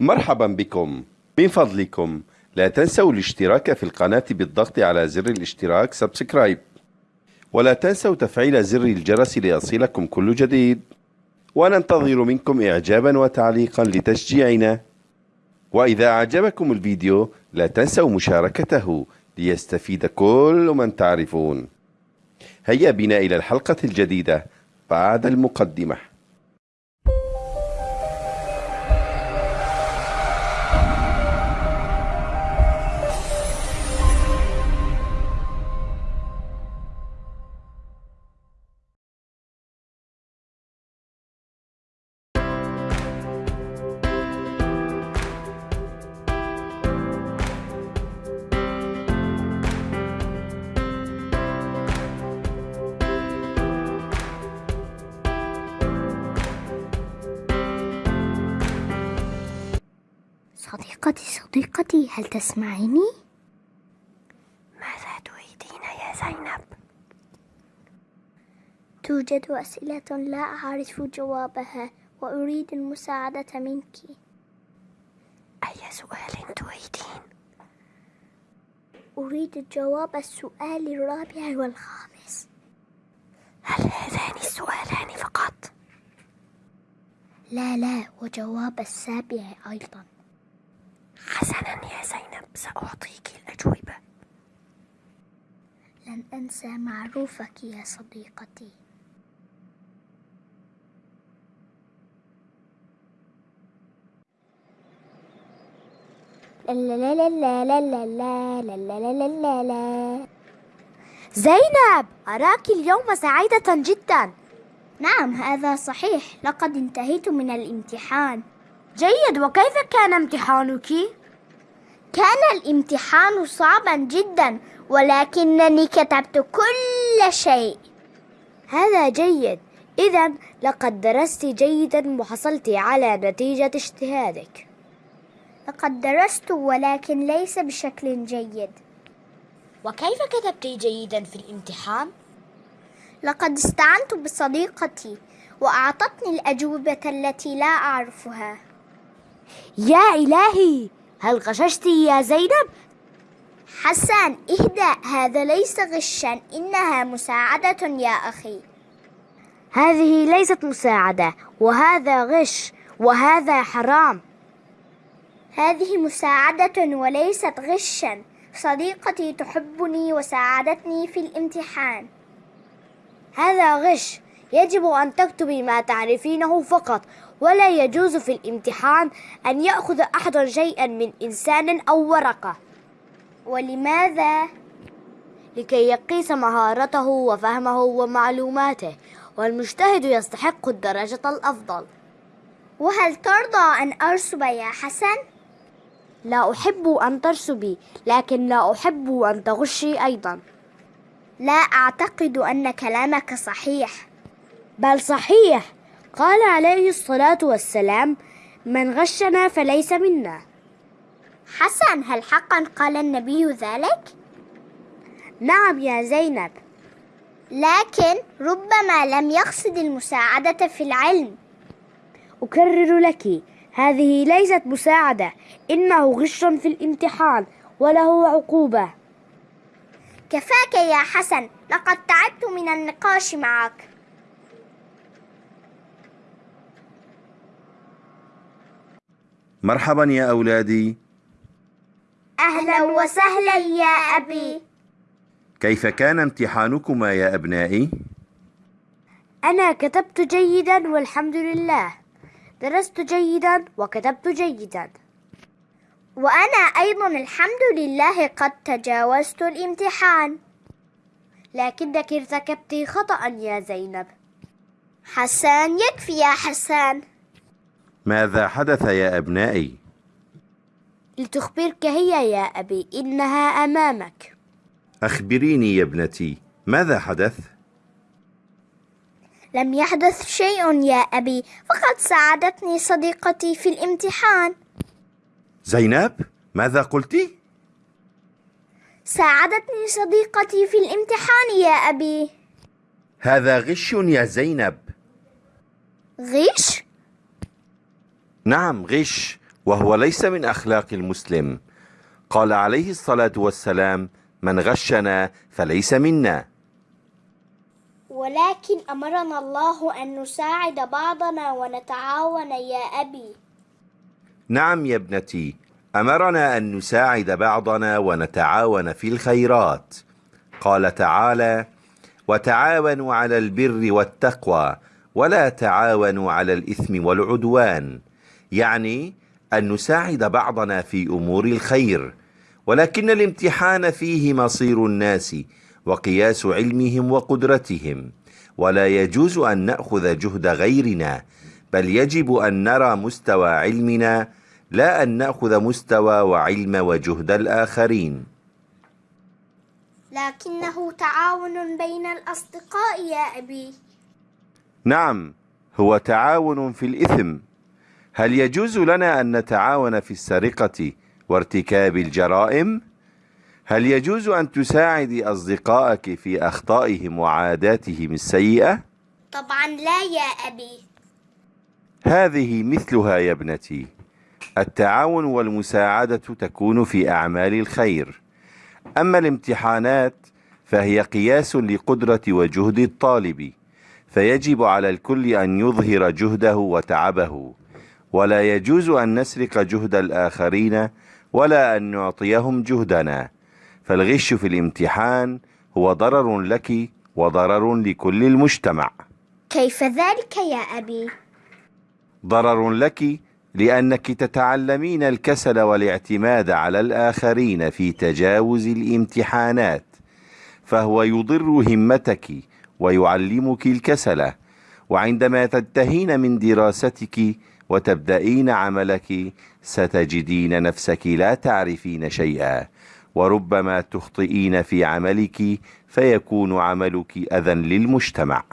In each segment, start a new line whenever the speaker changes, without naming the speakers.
مرحبا بكم. من فضلكم. لا تنسوا الاشتراك في القناة بالضغط على زر الاشتراك سبسكرايب. ولا تنسوا تفعيل زر الجرس ليصلكم كل جديد. وننتظر منكم إعجابا وتعليقا لتشجيعنا. وإذا أعجبكم الفيديو لا تنسوا مشاركته ليستفيد كل من تعرفون. هيا بنا إلى الحلقة الجديدة بعد المقدمة.
صديقتي صديقتي هل تسمعيني؟
ماذا تريدين يا زينب؟
توجد أسئلة لا أعرف جوابها وأريد المساعدة منك
أي سؤال تريدين؟
أريد جواب السؤال الرابع والخامس
هل هذان السؤالان فقط؟
لا لا وجواب السابع أيضا
حسنا يا زينب سأعطيك الأجوبة
لن أنسى معروفك يا صديقتي لا لا لا لا لا لا لا لا لا لا لا
زينب أراك اليوم سعيدة جدا
نعم هذا صحيح لقد انتهيت من الامتحان
جيد وكيف كان امتحانك؟
كان الامتحان صعبا جدا ولكنني كتبت كل شيء.
هذا جيد. إذا لقد درست جيدا وحصلت على نتيجة اجتهادك.
لقد درست ولكن ليس بشكل جيد.
وكيف كتبت جيدا في الامتحان؟
لقد استعنت بصديقتي وأعطتني الأجوبة التي لا أعرفها.
يا إلهي! هل غششت يا زينب؟
حسن اهدأ هذا ليس غشا إنها مساعدة يا أخي.
هذه ليست مساعدة وهذا غش وهذا حرام.
هذه مساعدة وليست غشا. صديقتي تحبني وساعدتني في الامتحان.
هذا غش. يجب أن تكتبي ما تعرفينه فقط ولا يجوز في الامتحان أن يأخذ أحد شيئا من إنسان أو ورقة.
ولماذا؟
لكي يقيس مهارته وفهمه ومعلوماته والمجتهد يستحق الدرجة الأفضل.
وهل ترضى أن أرسب يا حسن؟
لا أحب أن ترسبي لكن لا أحب أن تغشي أيضا.
لا أعتقد أن كلامك صحيح.
بل صحيح! قال عليه الصلاة والسلام من غشنا فليس منا.
حسن هل حقا قال النبي ذلك؟
نعم يا زينب.
لكن ربما لم يقصد المساعدة في العلم.
أكرر لك هذه ليست مساعدة إنه غش في الامتحان وله عقوبة.
كفاك يا حسن لقد تعبت من النقاش معك.
مرحبا يا أولادي.
أهلا وسهلا يا أبي.
كيف كان امتحانكما يا أبنائي؟
أنا كتبت جيدا والحمد لله. درست جيدا وكتبت جيدا.
وأنا أيضا الحمد لله قد تجاوزت الامتحان.
لكنك ارتكبت خطأ يا زينب.
حسان يكفي يا حسان.
ماذا حدث يا أبنائي؟
لتخبرك هي يا أبي إنها أمامك
أخبريني يا ابنتي ماذا حدث؟
لم يحدث شيء يا أبي فقد ساعدتني صديقتي في الامتحان
زينب ماذا قلت؟
ساعدتني صديقتي في الامتحان يا أبي
هذا غش يا زينب
غش؟
نعم غش وهو ليس من أخلاق المسلم. قال عليه الصلاة والسلام من غشنا فليس منا.
ولكن أمرنا الله أن نساعد بعضنا ونتعاون يا أبي.
نعم يا ابنتي أمرنا أن نساعد بعضنا ونتعاون في الخيرات. قال تعالى وتعاونوا على البر والتقوى ولا تعاونوا على الإثم والعدوان. يعني أن نساعد بعضنا في أمور الخير ولكن الامتحان فيه مصير الناس وقياس علمهم وقدرتهم ولا يجوز أن نأخذ جهد غيرنا بل يجب أن نرى مستوى علمنا لا أن نأخذ مستوى وعلم وجهد الآخرين.
لكنه تعاون بين الأصدقاء يا أبي.
نعم هو تعاون في الإثم. هل يجوز لنا أن نتعاون في السرقة وارتكاب الجرائم؟ هل يجوز أن تساعدي أصدقائك في أخطائهم وعاداتهم السيئة؟
طبعا لا يا أبي
هذه مثلها يا ابنتي التعاون والمساعدة تكون في أعمال الخير أما الامتحانات فهي قياس لقدرة وجهد الطالب فيجب على الكل أن يظهر جهده وتعبه ولا يجوز أن نسرق جهد الآخرين ولا أن نعطيهم جهدنا. فالغش في الامتحان هو ضرر لك وضرر لكل المجتمع.
كيف ذلك يا أبي؟
ضرر لك لأنك تتعلمين الكسل والاعتماد على الآخرين في تجاوز الامتحانات فهو يضر همتك ويعلمك الكسل. وعندما تنتهين من دراستك وتبدأين عملك ستجدين نفسك لا تعرفين شيئا وربما تخطئين في عملك فيكون عملك أذى للمجتمع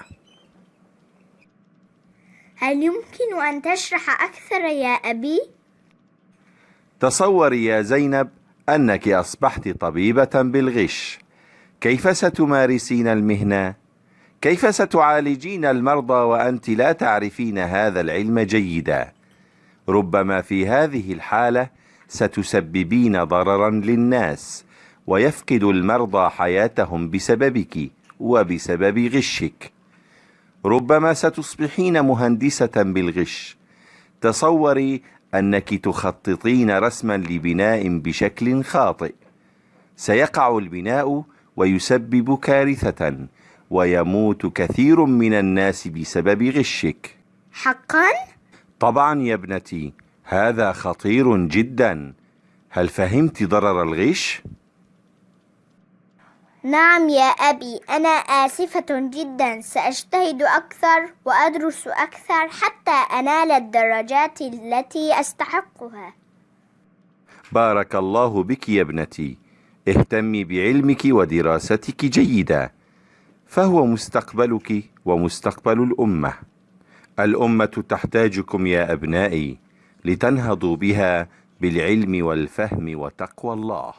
هل يمكن أن تشرح أكثر يا أبي؟
تصوري يا زينب أنك أصبحت طبيبة بالغش كيف ستمارسين المهنة؟ كيف ستعالجين المرضى وأنت لا تعرفين هذا العلم جيدا؟ ربما في هذه الحالة ستسببين ضررا للناس ويفقد المرضى حياتهم بسببك وبسبب غشك. ربما ستصبحين مهندسة بالغش. تصوري أنك تخططين رسما لبناء بشكل خاطئ. سيقع البناء ويسبب كارثة. ويموت كثير من الناس بسبب غشك.
حقا؟
طبعا يا ابنتي هذا خطير جدا. هل فهمت ضرر الغش؟
نعم يا أبي أنا آسفة جدا. سأجتهد أكثر وأدرس أكثر حتى أنال الدرجات التي أستحقها.
بارك الله بك يا ابنتي. اهتمي بعلمك ودراستك جيدا. فهو مستقبلك ومستقبل الأمة. الأمة تحتاجكم يا أبنائي لتنهضوا بها بالعلم والفهم وتقوى الله.